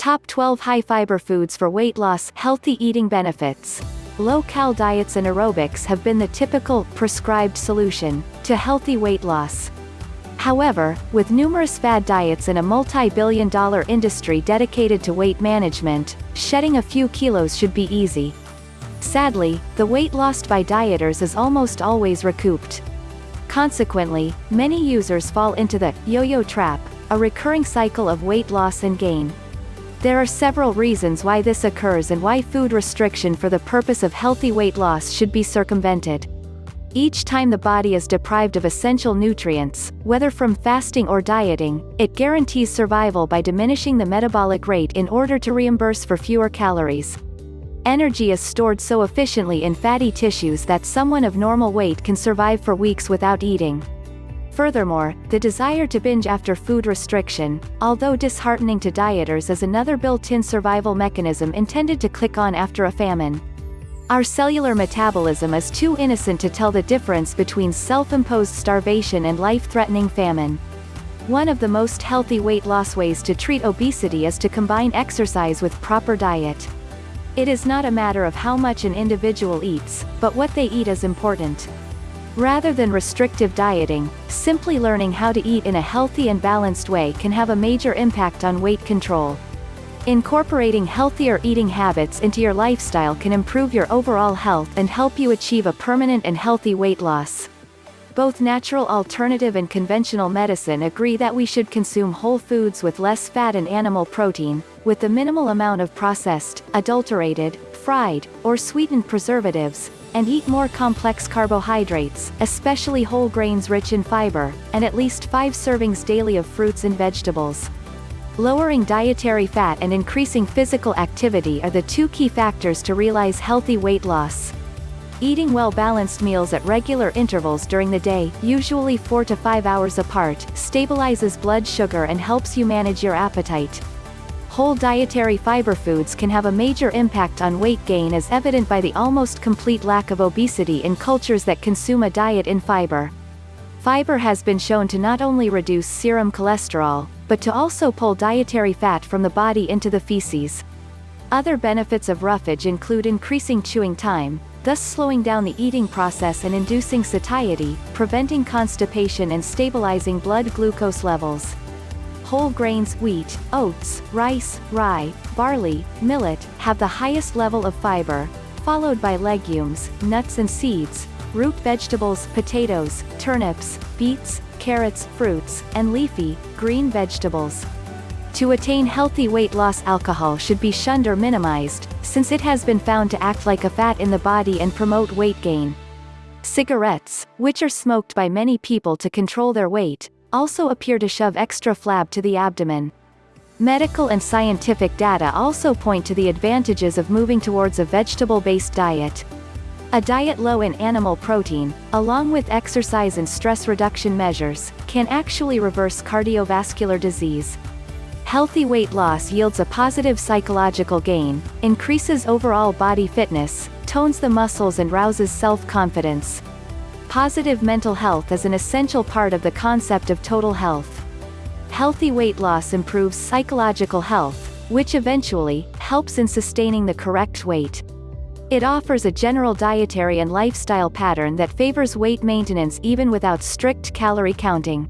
Top 12 High Fiber Foods for Weight Loss Healthy Eating Benefits. Low-cal diets and aerobics have been the typical, prescribed solution, to healthy weight loss. However, with numerous fad diets and a multi-billion dollar industry dedicated to weight management, shedding a few kilos should be easy. Sadly, the weight lost by dieters is almost always recouped. Consequently, many users fall into the yo-yo trap, a recurring cycle of weight loss and gain. There are several reasons why this occurs and why food restriction for the purpose of healthy weight loss should be circumvented. Each time the body is deprived of essential nutrients, whether from fasting or dieting, it guarantees survival by diminishing the metabolic rate in order to reimburse for fewer calories. Energy is stored so efficiently in fatty tissues that someone of normal weight can survive for weeks without eating. Furthermore, the desire to binge after food restriction, although disheartening to dieters is another built-in survival mechanism intended to click on after a famine. Our cellular metabolism is too innocent to tell the difference between self-imposed starvation and life-threatening famine. One of the most healthy weight loss ways to treat obesity is to combine exercise with proper diet. It is not a matter of how much an individual eats, but what they eat is important. Rather than restrictive dieting, simply learning how to eat in a healthy and balanced way can have a major impact on weight control. Incorporating healthier eating habits into your lifestyle can improve your overall health and help you achieve a permanent and healthy weight loss. Both natural alternative and conventional medicine agree that we should consume whole foods with less fat and animal protein, with the minimal amount of processed, adulterated, fried, or sweetened preservatives, and eat more complex carbohydrates, especially whole grains rich in fiber, and at least 5 servings daily of fruits and vegetables. Lowering dietary fat and increasing physical activity are the two key factors to realize healthy weight loss. Eating well-balanced meals at regular intervals during the day, usually 4 to 5 hours apart, stabilizes blood sugar and helps you manage your appetite. Whole dietary fiber foods can have a major impact on weight gain as evident by the almost complete lack of obesity in cultures that consume a diet in fiber. Fiber has been shown to not only reduce serum cholesterol, but to also pull dietary fat from the body into the feces. Other benefits of roughage include increasing chewing time, thus slowing down the eating process and inducing satiety, preventing constipation and stabilizing blood glucose levels. Whole grains, wheat, oats, rice, rye, barley, millet, have the highest level of fiber, followed by legumes, nuts and seeds, root vegetables, potatoes, turnips, beets, carrots, fruits, and leafy, green vegetables. To attain healthy weight loss alcohol should be shunned or minimized, since it has been found to act like a fat in the body and promote weight gain. Cigarettes, which are smoked by many people to control their weight, also appear to shove extra flab to the abdomen. Medical and scientific data also point to the advantages of moving towards a vegetable-based diet. A diet low in animal protein, along with exercise and stress reduction measures, can actually reverse cardiovascular disease. Healthy weight loss yields a positive psychological gain, increases overall body fitness, tones the muscles and rouses self-confidence, Positive mental health is an essential part of the concept of total health. Healthy weight loss improves psychological health, which eventually, helps in sustaining the correct weight. It offers a general dietary and lifestyle pattern that favors weight maintenance even without strict calorie counting.